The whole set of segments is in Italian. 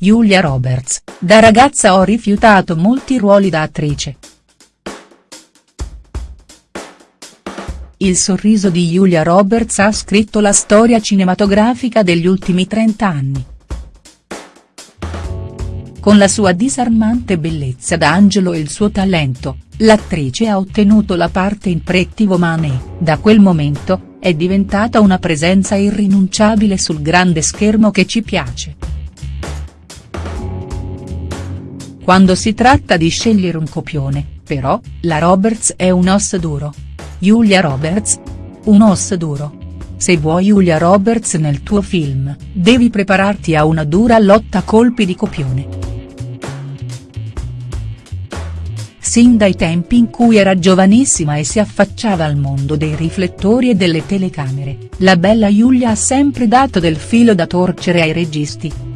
Julia Roberts, da ragazza ho rifiutato molti ruoli da attrice. Il sorriso di Julia Roberts ha scritto la storia cinematografica degli ultimi 30 anni. Con la sua disarmante bellezza d'angelo e il suo talento, l'attrice ha ottenuto la parte in Pretty Woman e, da quel momento, è diventata una presenza irrinunciabile sul grande schermo che ci piace. Quando si tratta di scegliere un copione, però, la Roberts è un os duro. Julia Roberts? Un os duro. Se vuoi Julia Roberts nel tuo film, devi prepararti a una dura lotta a colpi di copione. sin dai tempi in cui era giovanissima e si affacciava al mondo dei riflettori e delle telecamere, la bella Giulia ha sempre dato del filo da torcere ai registi.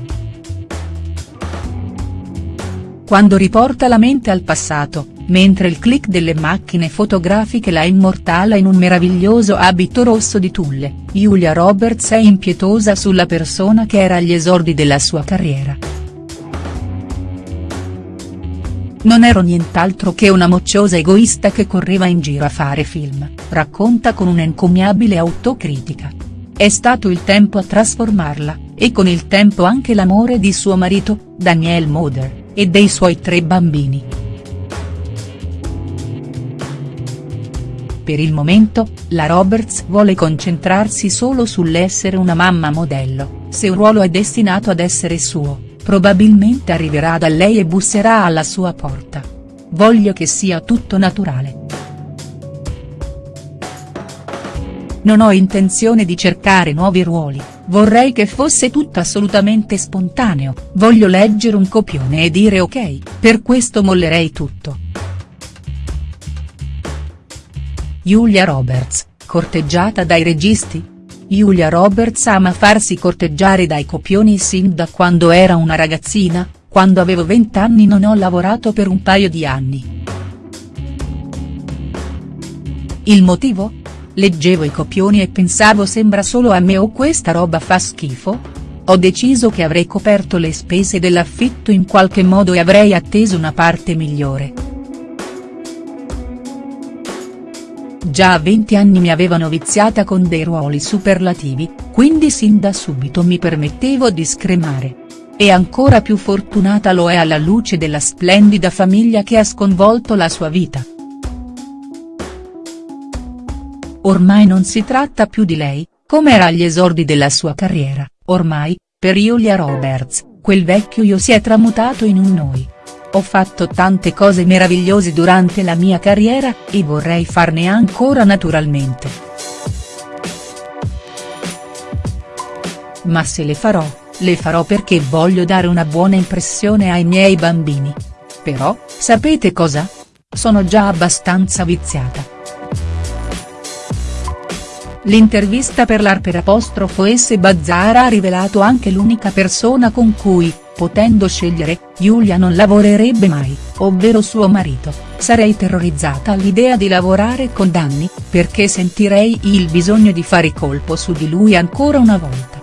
Quando riporta la mente al passato, mentre il click delle macchine fotografiche la immortala in un meraviglioso abito rosso di tulle, Julia Roberts è impietosa sulla persona che era agli esordi della sua carriera. Non ero nient'altro che una mocciosa egoista che correva in giro a fare film, racconta con un'encomiabile autocritica. È stato il tempo a trasformarla, e con il tempo anche l'amore di suo marito, Daniel Moder, e dei suoi tre bambini. Per il momento, la Roberts vuole concentrarsi solo sull'essere una mamma modello, se un ruolo è destinato ad essere suo probabilmente arriverà da lei e busserà alla sua porta. Voglio che sia tutto naturale. Non ho intenzione di cercare nuovi ruoli, vorrei che fosse tutto assolutamente spontaneo, voglio leggere un copione e dire ok, per questo mollerei tutto. Julia Roberts, corteggiata dai registi?. Julia Roberts ama farsi corteggiare dai copioni sin da quando era una ragazzina, quando avevo 20 anni non ho lavorato per un paio di anni. Il motivo? Leggevo i copioni e pensavo sembra solo a me o questa roba fa schifo? Ho deciso che avrei coperto le spese dell'affitto in qualche modo e avrei atteso una parte migliore. Già a 20 anni mi avevano viziata con dei ruoli superlativi, quindi sin da subito mi permettevo di scremare. E ancora più fortunata lo è alla luce della splendida famiglia che ha sconvolto la sua vita. Ormai non si tratta più di lei, come era agli esordi della sua carriera, ormai, per Julia Roberts, quel vecchio io si è tramutato in un noi. Ho fatto tante cose meravigliose durante la mia carriera, e vorrei farne ancora naturalmente. Ma se le farò, le farò perché voglio dare una buona impressione ai miei bambini. Però, sapete cosa? Sono già abbastanza viziata. L'intervista per l'Arper S Bazzara ha rivelato anche l'unica persona con cui, potendo scegliere, Giulia non lavorerebbe mai, ovvero suo marito, sarei terrorizzata all'idea di lavorare con Danny, perché sentirei il bisogno di fare colpo su di lui ancora una volta.